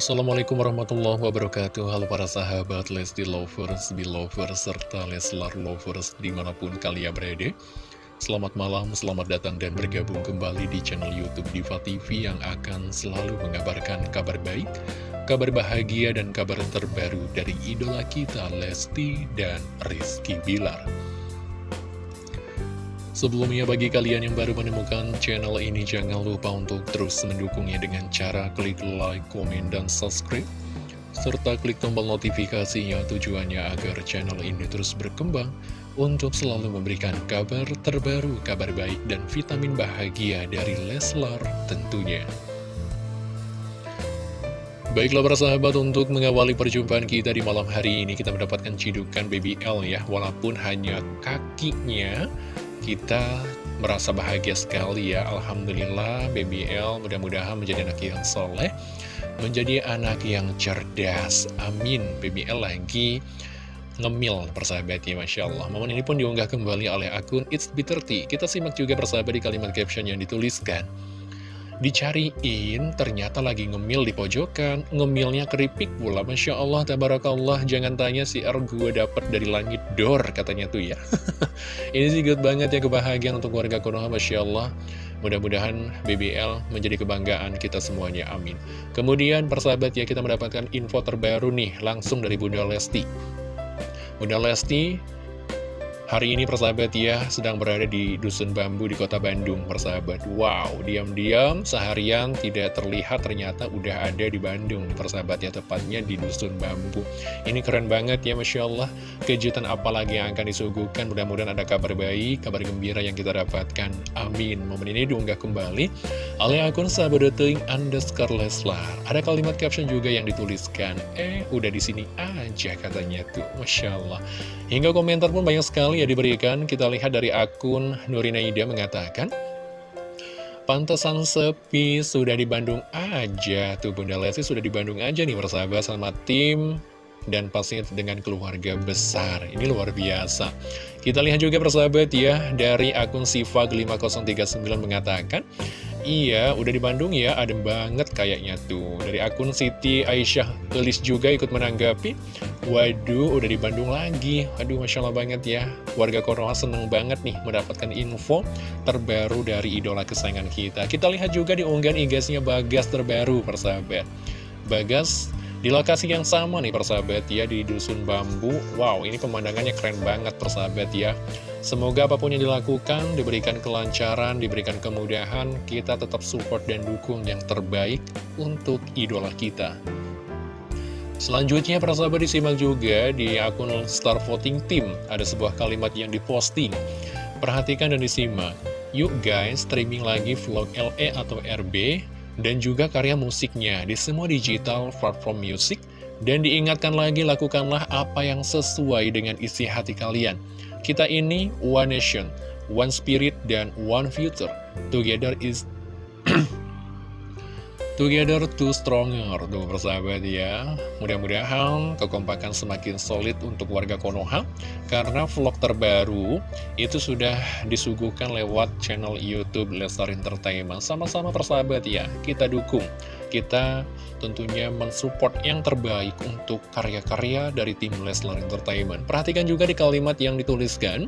Assalamualaikum warahmatullahi wabarakatuh. Halo para sahabat Lesti Lovers, Belovers, serta Leslar Lovers di mana pun kalian berada. Selamat malam, selamat datang dan bergabung kembali di channel Youtube Diva TV Yang akan selalu mengabarkan kabar baik, kabar bahagia dan kabar terbaru dari idola kita Lesti dan Rizky Bilar Sebelumnya bagi kalian yang baru menemukan channel ini jangan lupa untuk terus mendukungnya dengan cara klik like, komen, dan subscribe serta klik tombol notifikasinya tujuannya agar channel ini terus berkembang untuk selalu memberikan kabar terbaru, kabar baik, dan vitamin bahagia dari Leslar tentunya. Baiklah para sahabat untuk mengawali perjumpaan kita di malam hari ini kita mendapatkan cidukan Baby L ya walaupun hanya kakinya kita merasa bahagia sekali ya. Alhamdulillah BBL mudah-mudahan menjadi anak yang soleh Menjadi anak yang cerdas. Amin. BBL lagi ngemil persahabat ya Masya Allah. Momen ini pun diunggah kembali oleh akun It's Bitter Tea Kita simak juga persahabat di kalimat caption yang dituliskan Dicariin, ternyata lagi ngemil di pojokan, ngemilnya keripik pula. Masya Allah, tabarakallah, jangan tanya si R gue dapet dari langit dor, katanya tuh ya. Ini sih good banget ya kebahagiaan untuk warga Konoha, Masya Allah. Mudah-mudahan BBL menjadi kebanggaan kita semuanya, amin. Kemudian, persahabat ya, kita mendapatkan info terbaru nih, langsung dari Bunda Lesti. Bunda Lesti Hari ini persahabat ya sedang berada di Dusun Bambu di kota Bandung persahabat. Wow, diam-diam seharian tidak terlihat ternyata udah ada di Bandung persahabat ya tepatnya di Dusun Bambu. Ini keren banget ya Masya Allah. Kejutan apalagi yang akan disuguhkan? Mudah-mudahan ada kabar baik, kabar gembira yang kita dapatkan. Amin. Momen ini diunggah kembali oleh akun sahabat.ting underscore Leslar. Ada kalimat caption juga yang dituliskan. Eh udah di sini aja katanya tuh Masya Allah. Hingga komentar pun banyak sekali ya diberikan, kita lihat dari akun Nurina Ida mengatakan, Pantesan sepi, sudah di Bandung aja. Tuh Bunda Lesti sudah di Bandung aja nih persahabat sama tim dan pastinya dengan keluarga besar. Ini luar biasa. Kita lihat juga persahabat ya, dari akun Siva 5039 mengatakan, Iya, udah di Bandung ya, adem banget kayaknya tuh. Dari akun Siti Aisyah Gelis juga ikut menanggapi, Waduh, udah di Bandung lagi. Aduh, Masya Allah banget ya. Warga Konoha seneng banget nih mendapatkan info terbaru dari idola kesayangan kita. Kita lihat juga di unggahan igasnya Bagas terbaru, persahabat. Bagas di lokasi yang sama nih persahabat ya di Dusun Bambu Wow ini pemandangannya keren banget persahabat ya Semoga apa pun yang dilakukan diberikan kelancaran, diberikan kemudahan Kita tetap support dan dukung yang terbaik untuk idola kita Selanjutnya persahabat disimak juga di akun Star Voting Team Ada sebuah kalimat yang diposting Perhatikan dan disimak Yuk guys streaming lagi vlog LE atau RB dan juga karya musiknya di semua digital platform musik dan diingatkan lagi lakukanlah apa yang sesuai dengan isi hati kalian. Kita ini one nation, one spirit, dan one future. Together is Together to stronger, tuh persahabat ya. Mudah-mudahan kekompakan semakin solid untuk warga Konoha. Karena vlog terbaru itu sudah disuguhkan lewat channel Youtube Lestar Entertainment. Sama-sama persahabat ya, kita dukung. Kita tentunya mensupport yang terbaik untuk karya-karya dari tim Leslar Entertainment. Perhatikan juga di kalimat yang dituliskan.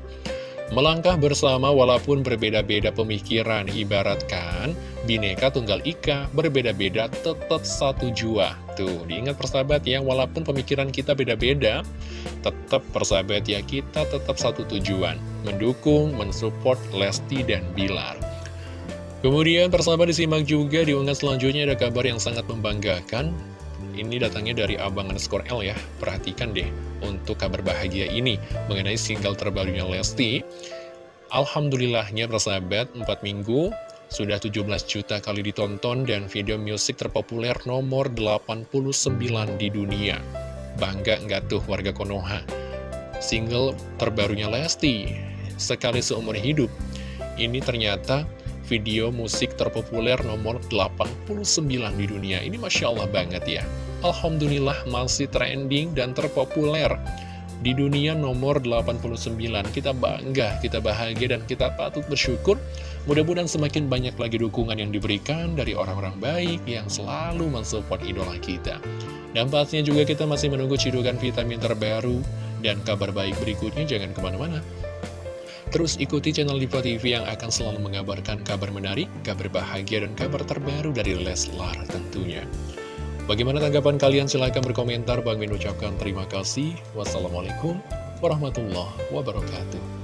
Melangkah bersama walaupun berbeda-beda pemikiran, ibaratkan Bineka Tunggal Ika berbeda-beda tetap satu jua. Tuh, diingat persahabat ya, walaupun pemikiran kita beda-beda, tetap persahabat ya, kita tetap satu tujuan. Mendukung, mensupport Lesti dan Bilar. Kemudian persahabat disimak juga di unggahan selanjutnya ada kabar yang sangat membanggakan ini datangnya dari Abang underscore L ya Perhatikan deh untuk kabar bahagia ini Mengenai single terbarunya Lesti Alhamdulillahnya persahabat 4 minggu sudah 17 juta kali ditonton dan video musik terpopuler nomor 89 di dunia Bangga nggak tuh warga Konoha Single terbarunya Lesti Sekali seumur hidup Ini ternyata video musik terpopuler nomor 89 di dunia. Ini Masya Allah banget ya. Alhamdulillah masih trending dan terpopuler di dunia nomor 89. Kita bangga, kita bahagia, dan kita patut bersyukur. Mudah-mudahan semakin banyak lagi dukungan yang diberikan dari orang-orang baik yang selalu mensupport idola kita. Dan pastinya juga kita masih menunggu cidukan vitamin terbaru dan kabar baik berikutnya. Jangan ke mana-mana. Terus ikuti channel Diva TV yang akan selalu mengabarkan kabar menarik, kabar bahagia, dan kabar terbaru dari Leslar tentunya. Bagaimana tanggapan kalian? Silahkan berkomentar. Bang Min ucapkan terima kasih. Wassalamualaikum warahmatullahi wabarakatuh.